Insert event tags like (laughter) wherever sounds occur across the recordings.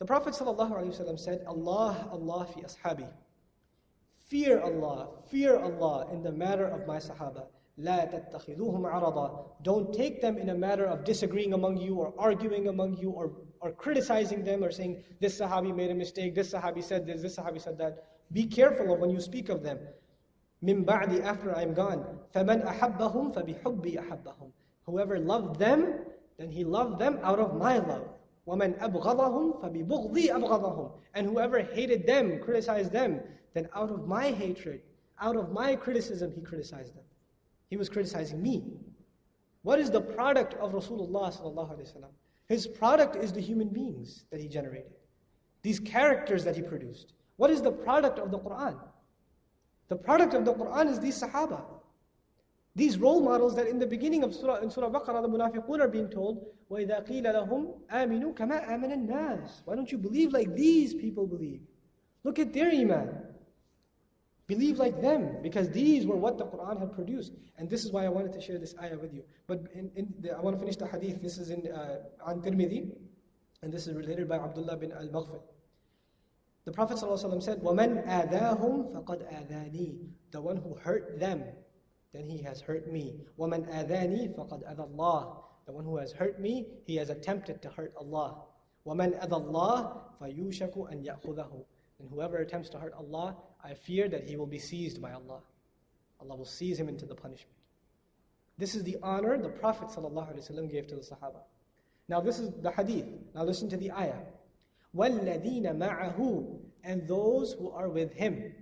The Prophet ﷺ said, Allah, Allah fi ashabi. Fear Allah, fear Allah in the matter of my Sahaba. لا تتخذوهم عرضا. Don't take them in a matter of disagreeing among you or arguing among you or, or criticizing them or saying, this Sahabi made a mistake, this Sahabi said this, this Sahabi said that. Be careful of when you speak of them. من بعد after I'm gone. فمن أحبهم فبحبي أحبهم. Whoever loved them, then he loved them out of my love. وَمَنْ أَبْغَضَهُمْ فَبِبُغْضِي أَبْغَضَهُمْ And whoever hated them, criticized them, then out of my hatred, out of my criticism, he criticized them. He was criticizing me. What is the product of Rasulullah His product is the human beings that he generated. These characters that he produced. What is the product of the Quran? The product of the Quran is these Sahaba. These role models that in the beginning of Surah, in Surah Baqarah, the munafiqun are being told, وَإِذَا قِيلَ لَهُمْ آمِنُوا كَمَا آمَنَ النَّاسِ Why don't you believe like these people believe? Look at their iman. Believe like them, because these were what the Quran had produced. And this is why I wanted to share this ayah with you. But in, in the, I want to finish the hadith. This is in uh, on Tirmidhi, and this is related by Abdullah bin al-Maghfir. The Prophet ﷺ said, وَمَنْ آذَاهُمْ فَقَدْ آذَانِي The one who hurt them, then he has hurt me. وَمَنْ آذَانِي فَقَدْ أَذَى اللَّهِ The one who has hurt me, he has attempted to hurt Allah. وَمَنْ أَذَى اللَّهِ فَيُوشَكُ أَنْ يَأْخُذَهُ And whoever attempts to hurt Allah, I fear that he will be seized by Allah. Allah will seize him into the punishment. This is the honor the Prophet ﷺ gave to the Sahaba. Now this is the hadith. Now listen to the ayah. وَالَّذِينَ مَعَهُ And those who are with him.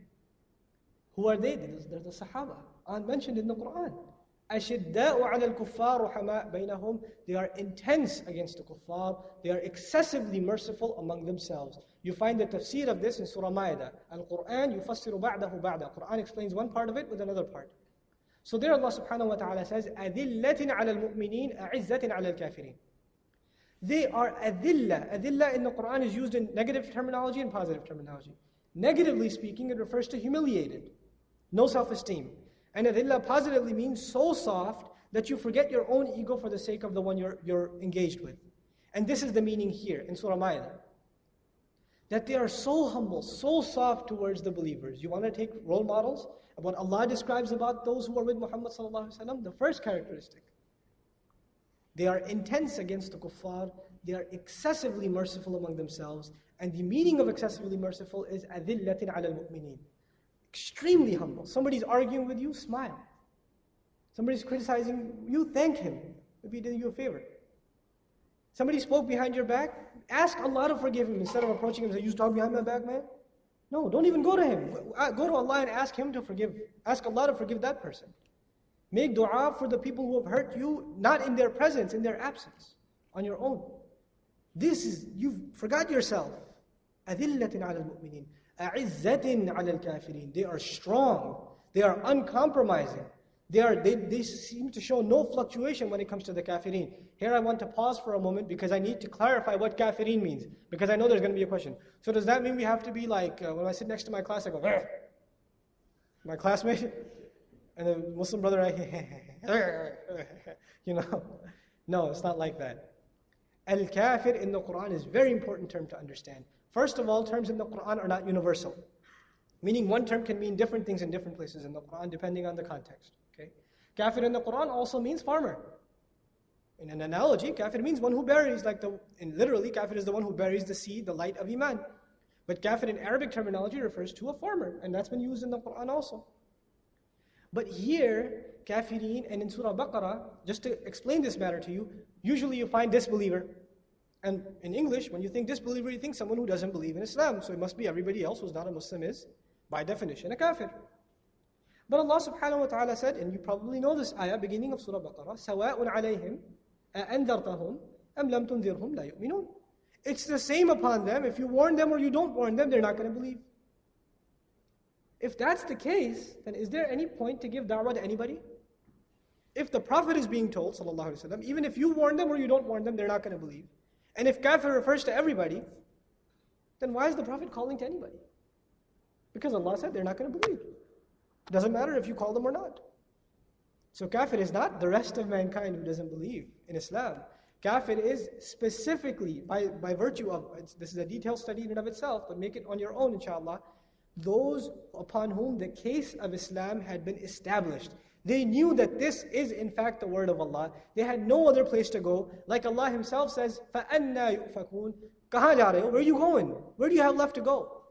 Who are they? They're the Sahaba, mentioned in the Quran. أشداء على الكفار رحماء بينهم They are intense against the kuffar. They are excessively merciful among themselves. You find the tafsir of this in Surah Ma'idah. Al-Quran يفسر بعده بعد. Quran explains one part of it with another part. So there Allah subhanahu wa ta'ala says, أذلة على المؤمنين أعزة على الكافرين. They are adilla. Adilla in the Quran is used in negative terminology and positive terminology. Negatively speaking, it refers to humiliated, no self-esteem. And adilla positively means so soft that you forget your own ego for the sake of the one you're, you're engaged with. And this is the meaning here in Surah Ma'idah. That they are so humble, so soft towards the believers. You want to take role models? What Allah describes about those who are with Muhammad sallallahu the first characteristic. They are intense against the kuffar, they are excessively merciful among themselves, and the meaning of excessively merciful is adillatin al mu'mineen. Extremely humble. Somebody's arguing with you, smile. Somebody's criticizing you, thank him. Maybe he did you a favor. Somebody spoke behind your back, ask Allah to forgive him instead of approaching him and say, You talk behind my back, man? No, don't even go to him. Go to Allah and ask him to forgive. Ask Allah to forgive that person. Make dua for the people who have hurt you, not in their presence, in their absence, on your own. This is, you forgot yourself. أذلة على المؤمنين أعزة على الكافرين They are strong. They are uncompromising. They, are, they, they seem to show no fluctuation when it comes to the kafirin. Here I want to pause for a moment because I need to clarify what kafirin means. Because I know there's going to be a question. So does that mean we have to be like, uh, when I sit next to my class, I go, Arr! my classmate? And the Muslim brother, I, (laughs) you know. No, it's not like that. Al-kafir in the Quran is a very important term to understand. First of all, terms in the Quran are not universal. Meaning one term can mean different things in different places in the Quran depending on the context. Okay? Kafir in the Quran also means farmer. In an analogy, kafir means one who buries, like the, literally, kafir is the one who buries the seed, the light of Iman. But kafir in Arabic terminology refers to a farmer, and that's been used in the Quran also. But here, kafirin, and in Surah Baqarah, just to explain this matter to you, usually you find disbeliever. And in English, when you think disbeliever, you think someone who doesn't believe in Islam. So it must be everybody else who's not a Muslim is, by definition, a kafir. But Allah subhanahu wa ta'ala said, and you probably know this ayah, beginning of Surah Baqarah, سَوَاءٌ عَلَيْهِمْ أَأَنذَرْتَهُمْ أَمْ لَمْ تُنذِرْهُمْ لَا يُؤْمِنُونَ It's the same upon them. If you warn them or you don't warn them, they're not going to believe. If that's the case, then is there any point to give da'wah to anybody? If the Prophet is being told, وسلم, even if you warn them or you don't warn them, they're not going to believe. And if kafir refers to everybody, then why is the Prophet calling to anybody? Because Allah said they're not going to believe. It doesn't matter if you call them or not. So kafir is not the rest of mankind who doesn't believe in Islam. Kafir is specifically, by, by virtue of, this is a detailed study in and of itself, but make it on your own inshallah, those upon whom the case of Islam had been established. They knew that this is in fact the word of Allah. They had no other place to go. Like Allah Himself says, فَأَنَّا يُؤْفَكُونَ كَهَا جَارَيُ Where are you going? Where do you have left to go?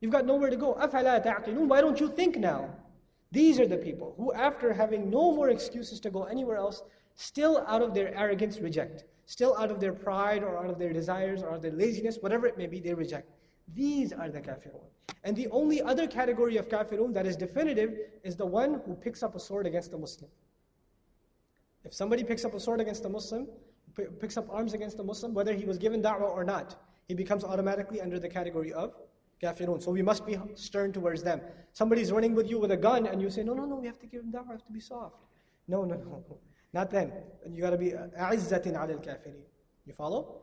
You've got nowhere to go. أَفَلَا تَعْقِلُونَ Why don't you think now? These are the people who after having no more excuses to go anywhere else, still out of their arrogance reject. Still out of their pride or out of their desires or out of their laziness, whatever it may be, they reject. These are the kafirun. And the only other category of kafirun that is definitive is the one who picks up a sword against a Muslim. If somebody picks up a sword against a Muslim, picks up arms against a Muslim, whether he was given da'wah or not, he becomes automatically under the category of kafirun. So we must be stern towards them. Somebody's running with you with a gun and you say, no, no, no, we have to give him da'wah, we have to be soft. No, no, no. (laughs) Not then. And you got to be uh, a'izzatin al kafirin. You follow?